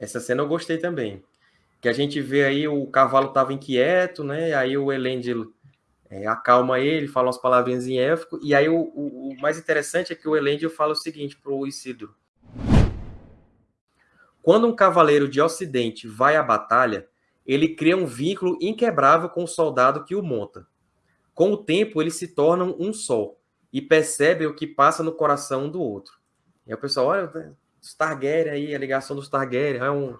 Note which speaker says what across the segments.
Speaker 1: Essa cena eu gostei também. Que a gente vê aí o cavalo estava inquieto, né? Aí o Elendil é, acalma ele, fala umas palavrinhas em élfico. E aí o, o, o, mais interessante é que o Elendil fala o seguinte para o Isidro. Quando um cavaleiro de Ocidente vai à batalha, ele cria um vínculo inquebrável com o soldado que o monta. Com o tempo, eles se tornam um só e percebem o que passa no coração um do outro. E aí o pessoal, olha, os Targaryen aí, a ligação dos Targaryen, é um,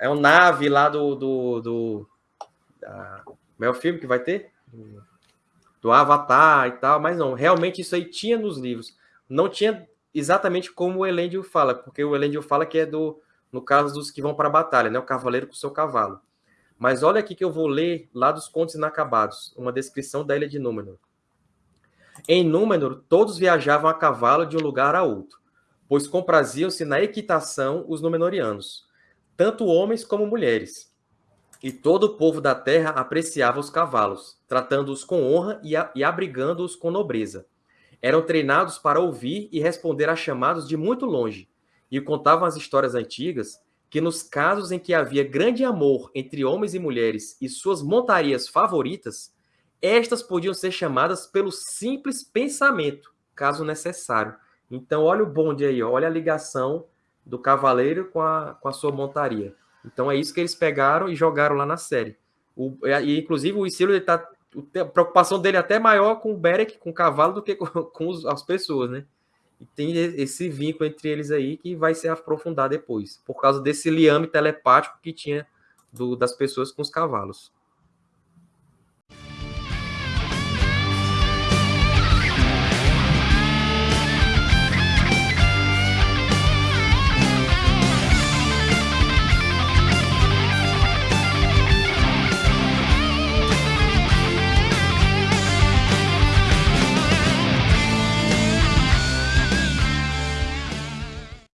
Speaker 1: é um nave lá do... do, do da, é o filme que vai ter? Do Avatar e tal, mas não, realmente isso aí tinha nos livros. Não tinha exatamente como o Elendil fala, porque o Elendil fala que é do, no caso dos que vão para a batalha, né? O cavaleiro com o seu cavalo. Mas olha aqui que eu vou ler lá dos Contos Inacabados, uma descrição da ilha de Númenor. Em Númenor, todos viajavam a cavalo de um lugar a outro, pois compraziam-se na equitação os Númenorianos, tanto homens como mulheres. E todo o povo da terra apreciava os cavalos, tratando-os com honra e, e abrigando-os com nobreza. Eram treinados para ouvir e responder a chamados de muito longe, e contavam as histórias antigas que nos casos em que havia grande amor entre homens e mulheres e suas montarias favoritas, estas podiam ser chamadas pelo simples pensamento, caso necessário. Então, olha o bonde aí, olha a ligação do cavaleiro com a, com a sua montaria. Então, é isso que eles pegaram e jogaram lá na série. O, e, inclusive, o Isildur, ele tá, a preocupação dele é até maior com o Beric, com o cavalo, do que com, com os, as pessoas, né? E tem esse vínculo entre eles aí que vai se aprofundar depois, por causa desse liame telepático que tinha do, das pessoas com os cavalos.